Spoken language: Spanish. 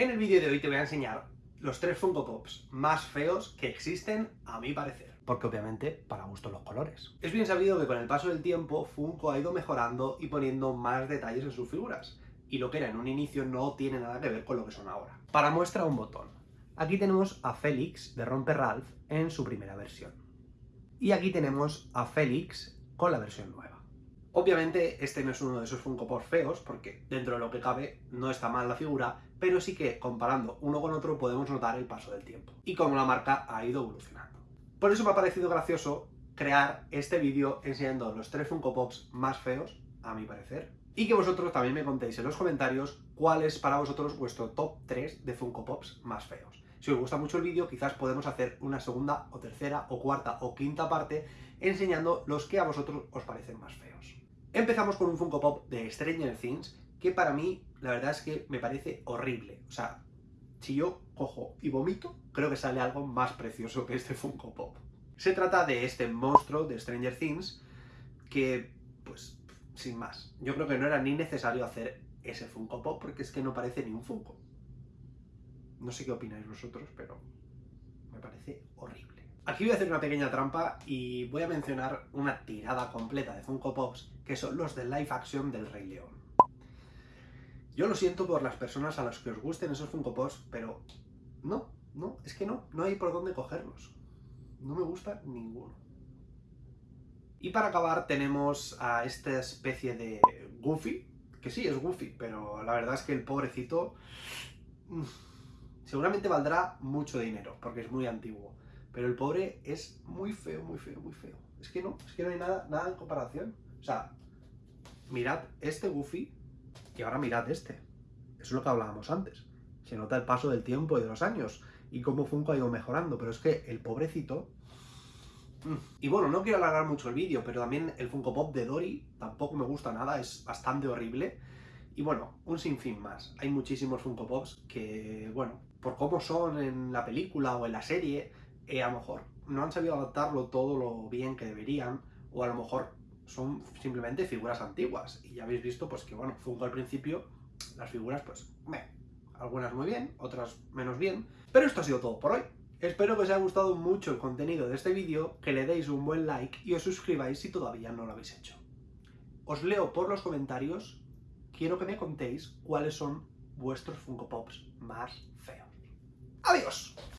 En el vídeo de hoy te voy a enseñar los tres Funko Pops más feos que existen a mi parecer. Porque obviamente para gusto los colores. Es bien sabido que con el paso del tiempo Funko ha ido mejorando y poniendo más detalles en sus figuras. Y lo que era en un inicio no tiene nada que ver con lo que son ahora. Para muestra un botón. Aquí tenemos a Félix de Romper Ralph en su primera versión. Y aquí tenemos a Félix con la versión nueva. Obviamente este no es uno de esos Funko Pop feos, porque dentro de lo que cabe no está mal la figura, pero sí que comparando uno con otro podemos notar el paso del tiempo y cómo la marca ha ido evolucionando. Por eso me ha parecido gracioso crear este vídeo enseñando los tres Funko Pops más feos, a mi parecer, y que vosotros también me contéis en los comentarios cuál es para vosotros vuestro top 3 de Funko Pops más feos. Si os gusta mucho el vídeo, quizás podemos hacer una segunda o tercera o cuarta o quinta parte enseñando los que a vosotros os parecen más feos. Empezamos con un Funko Pop de Stranger Things, que para mí, la verdad es que me parece horrible. O sea, si yo cojo y vomito, creo que sale algo más precioso que este Funko Pop. Se trata de este monstruo de Stranger Things, que, pues, sin más. Yo creo que no era ni necesario hacer ese Funko Pop, porque es que no parece ni un Funko. No sé qué opináis vosotros, pero me parece horrible. Aquí voy a hacer una pequeña trampa y voy a mencionar una tirada completa de Funko Pops, que son los de live action del Rey León. Yo lo siento por las personas a las que os gusten esos Funko Pops, pero no, no, es que no, no hay por dónde cogerlos. No me gusta ninguno. Y para acabar tenemos a esta especie de Goofy, que sí, es Goofy, pero la verdad es que el pobrecito mm, seguramente valdrá mucho dinero, porque es muy antiguo. Pero el pobre es muy feo, muy feo, muy feo. Es que no, es que no hay nada, nada en comparación. O sea, mirad este Goofy y ahora mirad este. Eso es lo que hablábamos antes. Se nota el paso del tiempo y de los años y cómo Funko ha ido mejorando. Pero es que el pobrecito... Mm. Y bueno, no quiero alargar mucho el vídeo, pero también el Funko Pop de Dory tampoco me gusta nada, es bastante horrible. Y bueno, un sinfín más. Hay muchísimos Funko Pops que, bueno, por cómo son en la película o en la serie, eh, a lo mejor no han sabido adaptarlo todo lo bien que deberían, o a lo mejor son simplemente figuras antiguas. Y ya habéis visto pues que, bueno, Funko al principio, las figuras, pues, meh, algunas muy bien, otras menos bien. Pero esto ha sido todo por hoy. Espero que os haya gustado mucho el contenido de este vídeo, que le deis un buen like y os suscribáis si todavía no lo habéis hecho. Os leo por los comentarios, quiero que me contéis cuáles son vuestros Funko Pops más feos. ¡Adiós!